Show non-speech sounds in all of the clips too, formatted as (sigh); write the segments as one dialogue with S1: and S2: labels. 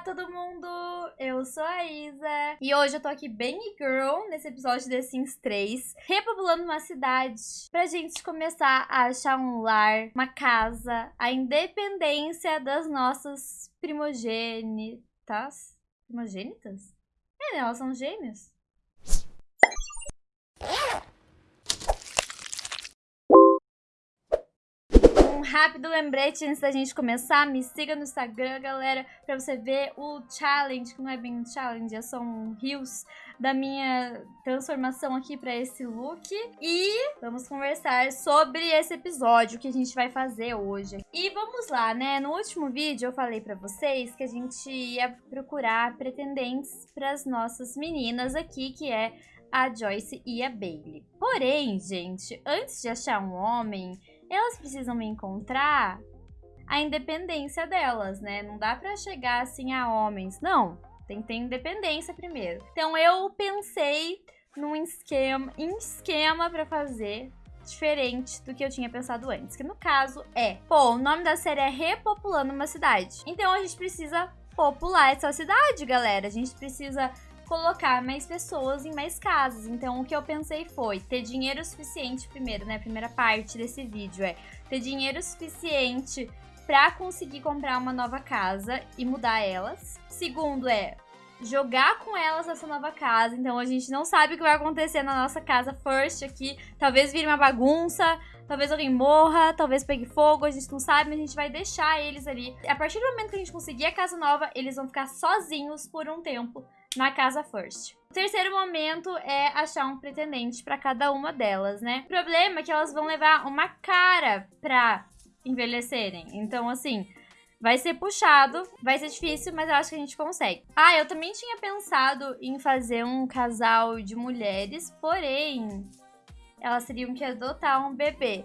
S1: Olá, todo mundo! Eu sou a Isa e hoje eu tô aqui bem girl nesse episódio de The Sims 3, repopulando uma cidade pra gente começar a achar um lar, uma casa, a independência das nossas primogênitas. Primogênitas? É, né? Elas são gêmeos. um rápido lembrete antes da gente começar. Me siga no Instagram, galera, pra você ver o challenge, que não é bem um challenge, é só um rios da minha transformação aqui pra esse look. E vamos conversar sobre esse episódio que a gente vai fazer hoje. E vamos lá, né? No último vídeo eu falei pra vocês que a gente ia procurar pretendentes pras nossas meninas aqui, que é a Joyce e a Bailey. Porém, gente, antes de achar um homem elas precisam encontrar a independência delas, né? Não dá pra chegar assim a homens. Não, tem que ter independência primeiro. Então eu pensei num esquema, em esquema para fazer diferente do que eu tinha pensado antes. Que no caso é, pô, o nome da série é Repopulando uma Cidade. Então a gente precisa popular essa cidade, galera. A gente precisa colocar mais pessoas em mais casas. Então, o que eu pensei foi ter dinheiro suficiente, primeiro, né? A primeira parte desse vídeo é ter dinheiro suficiente para conseguir comprar uma nova casa e mudar elas. Segundo é jogar com elas essa nova casa. Então a gente não sabe o que vai acontecer na nossa casa first aqui. Talvez vire uma bagunça, talvez alguém morra, talvez pegue fogo, a gente não sabe, mas a gente vai deixar eles ali. A partir do momento que a gente conseguir a casa nova, eles vão ficar sozinhos por um tempo na casa first. O terceiro momento é achar um pretendente para cada uma delas, né? O problema é que elas vão levar uma cara pra envelhecerem. Então, assim, vai ser puxado, vai ser difícil, mas eu acho que a gente consegue. Ah, eu também tinha pensado em fazer um casal de mulheres, porém, elas teriam que adotar um bebê.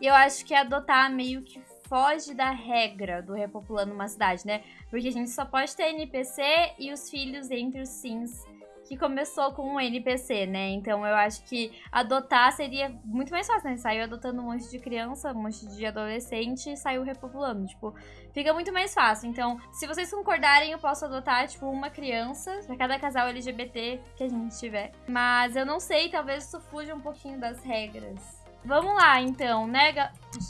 S1: E eu acho que adotar meio que foge da regra do repopulando uma cidade, né? Porque a gente só pode ter NPC e os filhos entre os sims que começou com um NPC, né? Então eu acho que adotar seria muito mais fácil, né? Saiu adotando um monte de criança, um monte de adolescente e saiu repopulando. Tipo, fica muito mais fácil. Então, se vocês concordarem, eu posso adotar, tipo, uma criança pra cada casal LGBT que a gente tiver. Mas eu não sei, talvez isso fuja um pouquinho das regras. Vamos lá, então, né?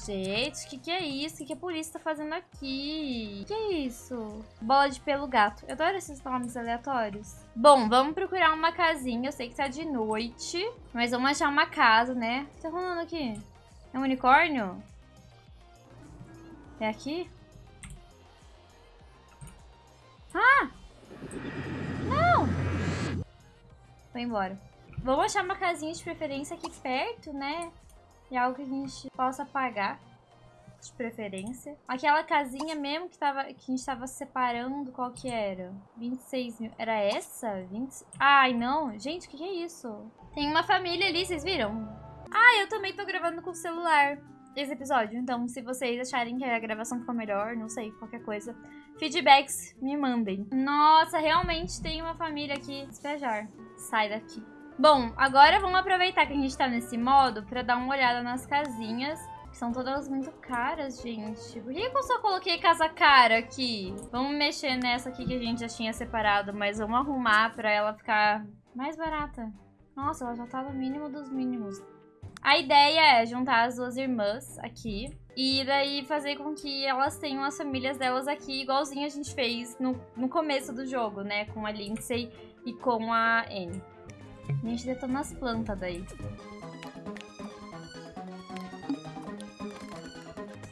S1: Gente, o que, que é isso? O que, que a polícia tá fazendo aqui? O que é isso? Bola de pelo gato. Eu adoro esses nomes aleatórios. Bom, vamos procurar uma casinha. Eu sei que tá de noite, mas vamos achar uma casa, né? O que tá rolando aqui? É um unicórnio? É aqui? Ah! Não! Vou embora. Vamos achar uma casinha de preferência aqui perto, né? E algo que a gente possa pagar, de preferência. Aquela casinha mesmo que, tava, que a gente tava separando, qual que era? 26 mil. Era essa? 20... Ai, não. Gente, o que, que é isso? Tem uma família ali, vocês viram? Ah, eu também tô gravando com o celular esse episódio. Então, se vocês acharem que a gravação ficou melhor, não sei, qualquer coisa, feedbacks me mandem. Nossa, realmente tem uma família aqui. Despejar. Sai daqui. Bom, agora vamos aproveitar que a gente tá nesse modo pra dar uma olhada nas casinhas. Que são todas muito caras, gente. Por que eu só coloquei casa cara aqui? Vamos mexer nessa aqui que a gente já tinha separado, mas vamos arrumar pra ela ficar mais barata. Nossa, ela já tá no mínimo dos mínimos. A ideia é juntar as duas irmãs aqui. E daí fazer com que elas tenham as famílias delas aqui, igualzinho a gente fez no, no começo do jogo, né? Com a Lindsay e com a Anne. A gente detona as plantas daí.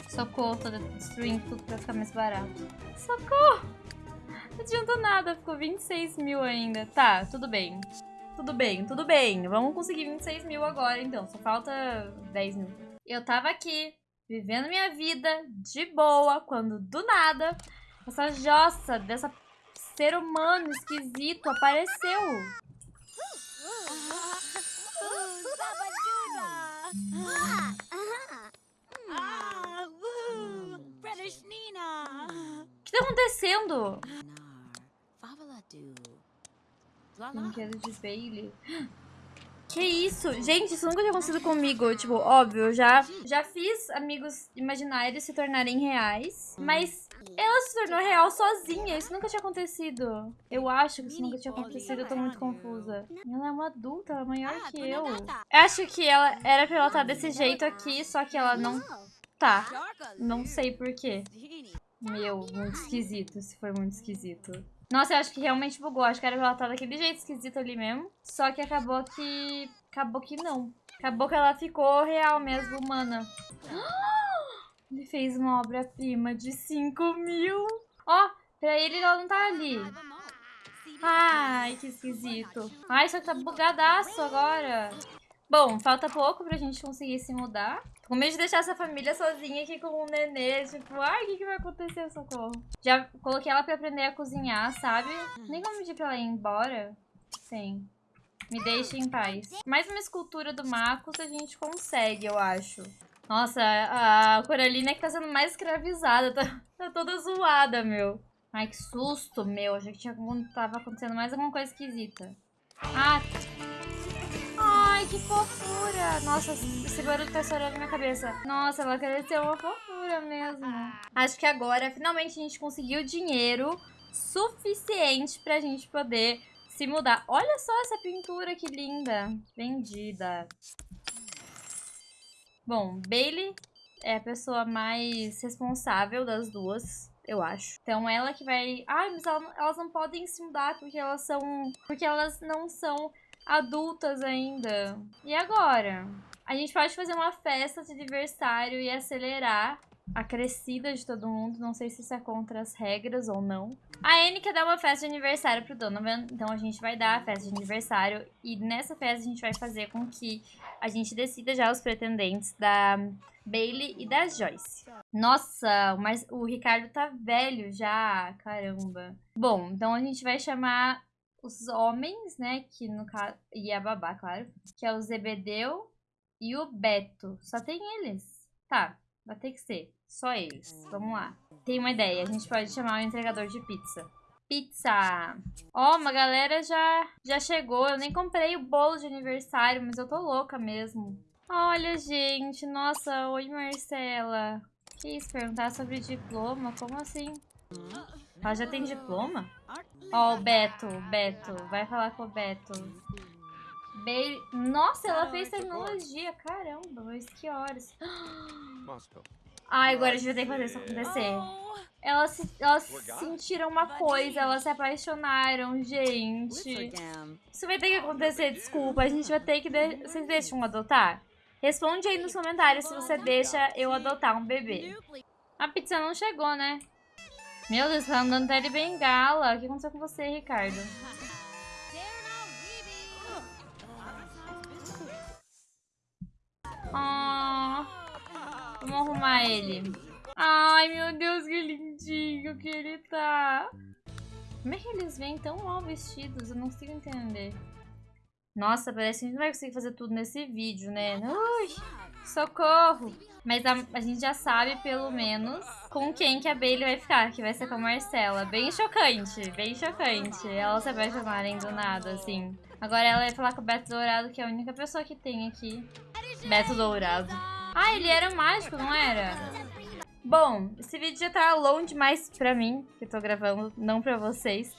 S1: Socorro, tô destruindo tudo pra ficar mais barato. Socorro! Não adianta nada, ficou 26 mil ainda. Tá, tudo bem. Tudo bem, tudo bem. Vamos conseguir 26 mil agora, então. Só falta 10 mil. Eu tava aqui, vivendo minha vida de boa, quando do nada, essa jossa dessa ser humano esquisito apareceu. O que tá acontecendo? Brinquedo de Bailey. Que isso? Gente, isso nunca tinha acontecido comigo. Tipo, óbvio, eu já, já fiz amigos imaginários se tornarem reais. Mas Ela se tornou real sozinha. Isso nunca tinha acontecido. Eu acho que isso nunca tinha acontecido. Eu tô muito confusa. Ela é uma adulta, ela é maior que eu. Eu acho que ela era pra ela estar desse jeito aqui, só que ela não tá. Não sei porquê. Meu, muito esquisito. Se foi muito esquisito. Nossa, eu acho que realmente bugou. Acho que era pra ela estar daquele jeito esquisito ali mesmo. Só que acabou que... Acabou que não. Acabou que ela ficou real mesmo, humana. Ele fez uma obra-prima de 5 mil. Ó, pra ele ela não tá ali. Ai, que esquisito. Ai, só que tá bugadaço agora. Bom, falta pouco pra gente conseguir se mudar. Tô com medo de deixar essa família sozinha aqui com um nenê. Tipo, ai, o que, que vai acontecer, socorro? Já coloquei ela pra aprender a cozinhar, sabe? Nem vou pedir pra ela ir embora. Sim. Me deixe em paz. Mais uma escultura do Marcos a gente consegue, eu acho. Nossa, a Coralina é que tá sendo mais escravizada. Tá, tá toda zoada, meu. Ai, que susto, meu. Achei que tinha, tava acontecendo mais alguma coisa esquisita. Ah. Ai, que fofura. Nossa, esse barulho tá na minha cabeça. Nossa, ela cresceu uma fofura mesmo. Acho que agora, finalmente, a gente conseguiu dinheiro suficiente pra gente poder se mudar. Olha só essa pintura que linda. Vendida. Bom, Bailey é a pessoa mais responsável das duas, eu acho. Então ela que vai... Ai, mas elas não podem se mudar porque elas são... Porque elas não são adultas ainda. E agora? A gente pode fazer uma festa de aniversário e acelerar a crescida de todo mundo. Não sei se isso é contra as regras ou não. A Anne quer dar uma festa de aniversário pro Donovan. Então a gente vai dar a festa de aniversário. E nessa festa a gente vai fazer com que a gente decida já os pretendentes da Bailey e da Joyce. Nossa, mas o Ricardo tá velho já. Caramba. Bom, então a gente vai chamar os homens, né? Que no caso. E a babá, claro. Que é o Zebedeu e o Beto. Só tem eles. Tá. Vai ter que ser. Só eles. Vamos lá. Tem uma ideia. A gente pode chamar o entregador de pizza. Pizza! Ó, oh, uma galera já, já chegou. Eu nem comprei o bolo de aniversário, mas eu tô louca mesmo. Olha, gente. Nossa, oi, Marcela. Que isso? Perguntar sobre diploma? Como assim? Ela já tem diploma? Ó, oh, o Beto. Beto. Vai falar com o Beto. Be... Nossa, ela fez tecnologia. Caramba, mas que horas. (gasps) Ai, agora a gente vai ter que fazer isso acontecer. Elas, se, elas sentiram uma coisa, elas se apaixonaram, gente. Isso vai ter que acontecer, desculpa. A gente vai ter que... De... Vocês deixam adotar? Responde aí nos comentários se você deixa eu adotar um bebê. A pizza não chegou, né? Meu Deus, tá andando até de bengala. O que aconteceu com você, Ricardo? Oh, vamos arrumar ele. Ai, meu Deus, que lindinho que ele tá. Como é que eles vêm tão mal vestidos? Eu não consigo entender. Nossa, parece que a gente não vai conseguir fazer tudo nesse vídeo, né? Ui, socorro! Mas a, a, gente já sabe, pelo menos, com quem que a Bailey vai ficar, que vai ser com a Marcela. Bem chocante, bem chocante. Elas se apaixonarem do nada, assim. Agora ela vai falar com o Beto Dourado, que é a única pessoa que tem aqui. Beto Dourado. Ah, ele era mágico, não era? Bom, esse vídeo já tá longo demais pra mim, que tô gravando, não pra vocês.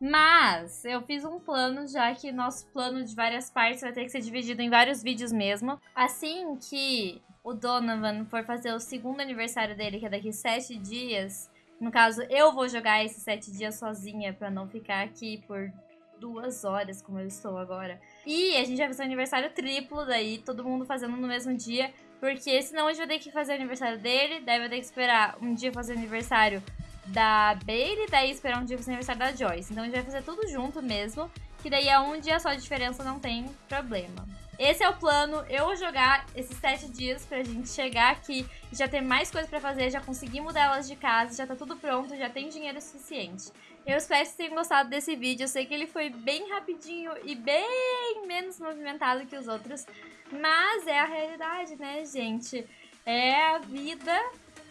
S1: Mas eu fiz um plano, já que nosso plano de várias partes vai ter que ser dividido em vários vídeos mesmo. Assim que o Donovan for fazer o segundo aniversário dele, que é daqui sete dias... No caso, eu vou jogar esses sete dias sozinha pra não ficar aqui por duas horas, como eu estou agora. E a gente vai fazer um aniversário triplo daí, todo mundo fazendo no mesmo dia. Porque senão a gente vai ter que fazer o aniversário dele, daí vai ter que esperar um dia fazer o aniversário da Bailey, daí esperar um dia fazer o aniversário da Joyce. Então a gente vai fazer tudo junto mesmo, que daí é um dia só de diferença, não tem problema. Esse é o plano, eu vou jogar esses sete dias pra gente chegar aqui e já ter mais coisa pra fazer, já conseguir mudar elas de casa, já tá tudo pronto, já tem dinheiro suficiente. Eu espero que vocês tenham gostado desse vídeo, eu sei que ele foi bem rapidinho e bem menos movimentado que os outros, mas é a realidade, né, gente? É a vida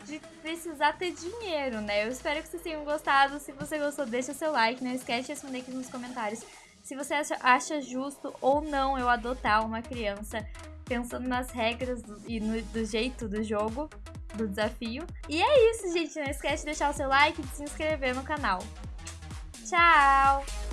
S1: de precisar ter dinheiro, né? Eu espero que vocês tenham gostado. Se você gostou, deixa seu like. Não esquece de responder aqui nos comentários se você acha, justo ou não eu adotar uma criança pensando nas regras do, e no, do jeito do jogo. do desafio. E é isso, gente. Não esquece de deixar o seu like e de se inscrever no canal. Tchau!